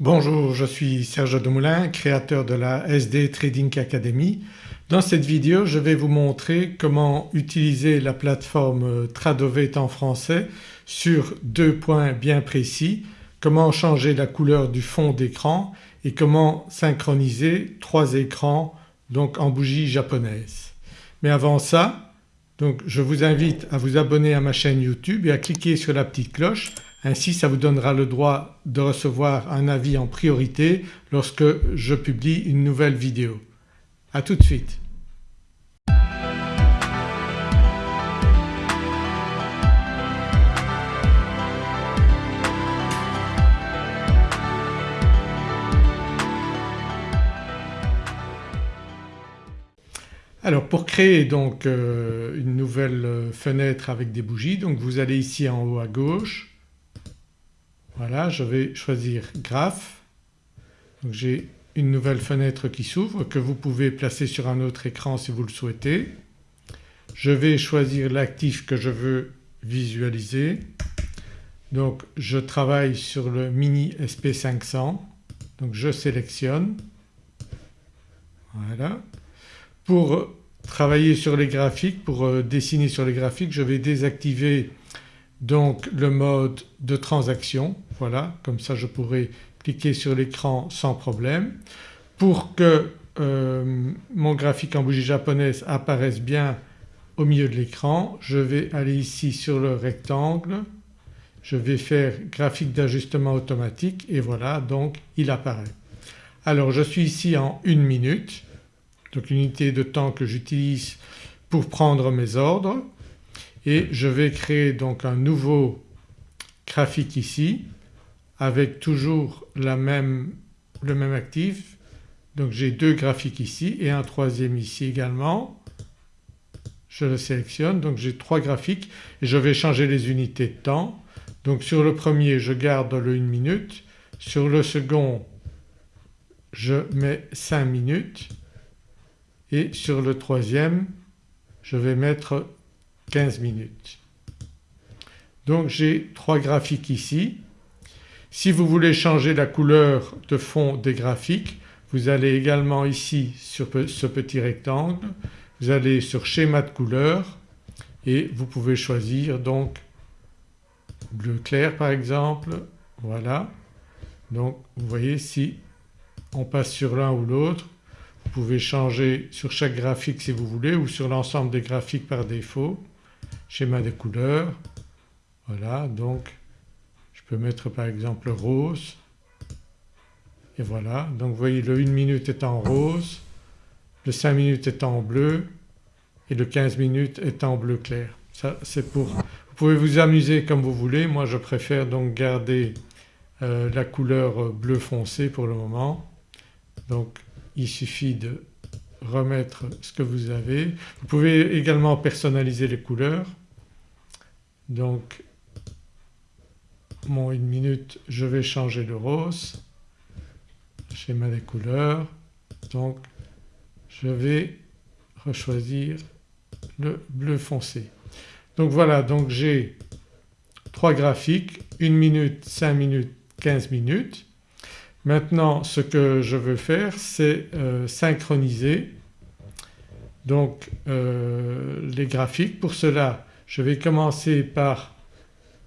Bonjour, je suis Serge Demoulin, créateur de la SD Trading Academy. Dans cette vidéo je vais vous montrer comment utiliser la plateforme Tradovate en français sur deux points bien précis, comment changer la couleur du fond d'écran et comment synchroniser trois écrans donc en bougie japonaise. Mais avant ça donc je vous invite à vous abonner à ma chaîne YouTube et à cliquer sur la petite cloche ainsi ça vous donnera le droit de recevoir un avis en priorité lorsque je publie une nouvelle vidéo. A tout de suite. Alors pour créer donc euh, une nouvelle fenêtre avec des bougies donc vous allez ici en haut à gauche voilà je vais choisir graphe. Donc j'ai une nouvelle fenêtre qui s'ouvre que vous pouvez placer sur un autre écran si vous le souhaitez. Je vais choisir l'actif que je veux visualiser. Donc je travaille sur le Mini SP500 donc je sélectionne. Voilà. Pour travailler sur les graphiques, pour euh, dessiner sur les graphiques je vais désactiver donc le mode de transaction voilà comme ça je pourrai cliquer sur l'écran sans problème. Pour que euh, mon graphique en bougie japonaise apparaisse bien au milieu de l'écran je vais aller ici sur le rectangle, je vais faire graphique d'ajustement automatique et voilà donc il apparaît. Alors je suis ici en une minute donc unité de temps que j'utilise pour prendre mes ordres et je vais créer donc un nouveau graphique ici avec toujours la même, le même actif. Donc j'ai deux graphiques ici et un troisième ici également. Je le sélectionne donc j'ai trois graphiques et je vais changer les unités de temps. Donc sur le premier je garde le 1 minute, sur le second je mets 5 minutes et sur le troisième je vais mettre 15 minutes. Donc j'ai trois graphiques ici. Si vous voulez changer la couleur de fond des graphiques vous allez également ici sur ce petit rectangle, vous allez sur schéma de couleur et vous pouvez choisir donc bleu clair par exemple, voilà. Donc vous voyez si on passe sur l'un ou l'autre vous pouvez changer sur chaque graphique si vous voulez ou sur l'ensemble des graphiques par défaut schéma des couleurs. Voilà donc je peux mettre par exemple rose et voilà donc vous voyez le 1 minute est en rose, le 5 minutes est en bleu et le 15 minutes est en bleu clair. C'est pour… Vous pouvez vous amuser comme vous voulez, moi je préfère donc garder euh, la couleur bleu foncé pour le moment. Donc il suffit de remettre ce que vous avez. Vous pouvez également personnaliser les couleurs donc mon une minute je vais changer le rose, schéma des couleurs donc je vais rechoisir le bleu foncé. Donc voilà donc j'ai trois graphiques 1 minute, 5 minutes, 15 minutes. Maintenant ce que je veux faire c'est euh, synchroniser donc euh, les graphiques. Pour cela je vais commencer par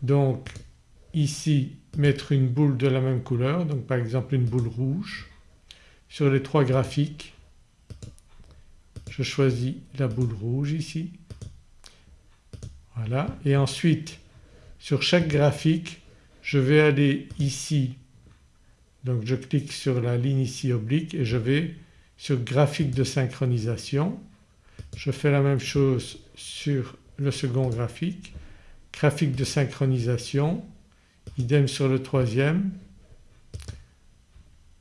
donc ici mettre une boule de la même couleur donc par exemple une boule rouge. Sur les trois graphiques je choisis la boule rouge ici voilà et ensuite sur chaque graphique je vais aller ici donc je clique sur la ligne ici oblique et je vais sur graphique de synchronisation. Je fais la même chose sur le second graphique, graphique de synchronisation, idem sur le troisième.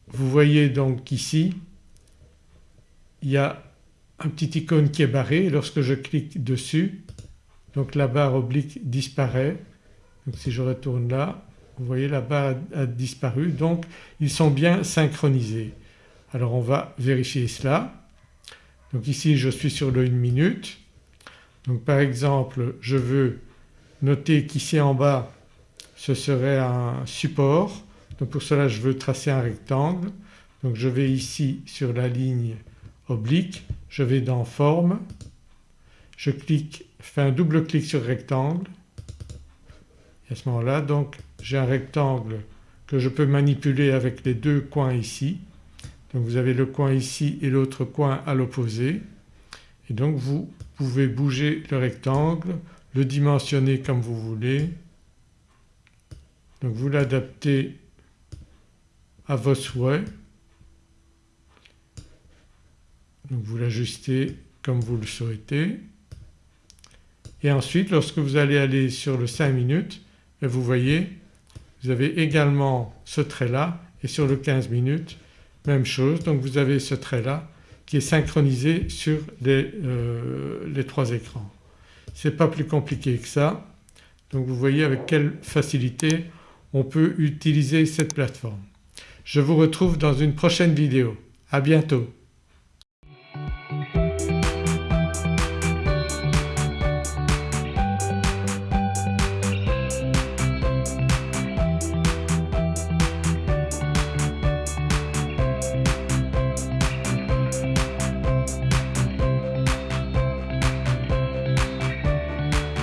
Vous voyez donc ici il y a un petit icône qui est barré lorsque je clique dessus donc la barre oblique disparaît. Donc si je retourne là vous voyez la barre a disparu. Donc ils sont bien synchronisés. Alors on va vérifier cela. Donc ici je suis sur le 1 minute. Donc par exemple je veux noter qu'ici en bas ce serait un support. Donc pour cela je veux tracer un rectangle. Donc je vais ici sur la ligne oblique, je vais dans forme, je clique, fais un double clic sur rectangle et à ce moment-là donc j'ai un rectangle que je peux manipuler avec les deux coins ici. Donc vous avez le coin ici et l'autre coin à l'opposé et donc vous pouvez bouger le rectangle, le dimensionner comme vous voulez. Donc vous l'adaptez à vos souhaits. Donc vous l'ajustez comme vous le souhaitez et ensuite lorsque vous allez aller sur le 5 minutes ben, vous voyez vous avez également ce trait là et sur le 15 minutes même chose donc vous avez ce trait là qui est synchronisé sur les, euh, les trois écrans. Ce n'est pas plus compliqué que ça donc vous voyez avec quelle facilité on peut utiliser cette plateforme. Je vous retrouve dans une prochaine vidéo. À bientôt.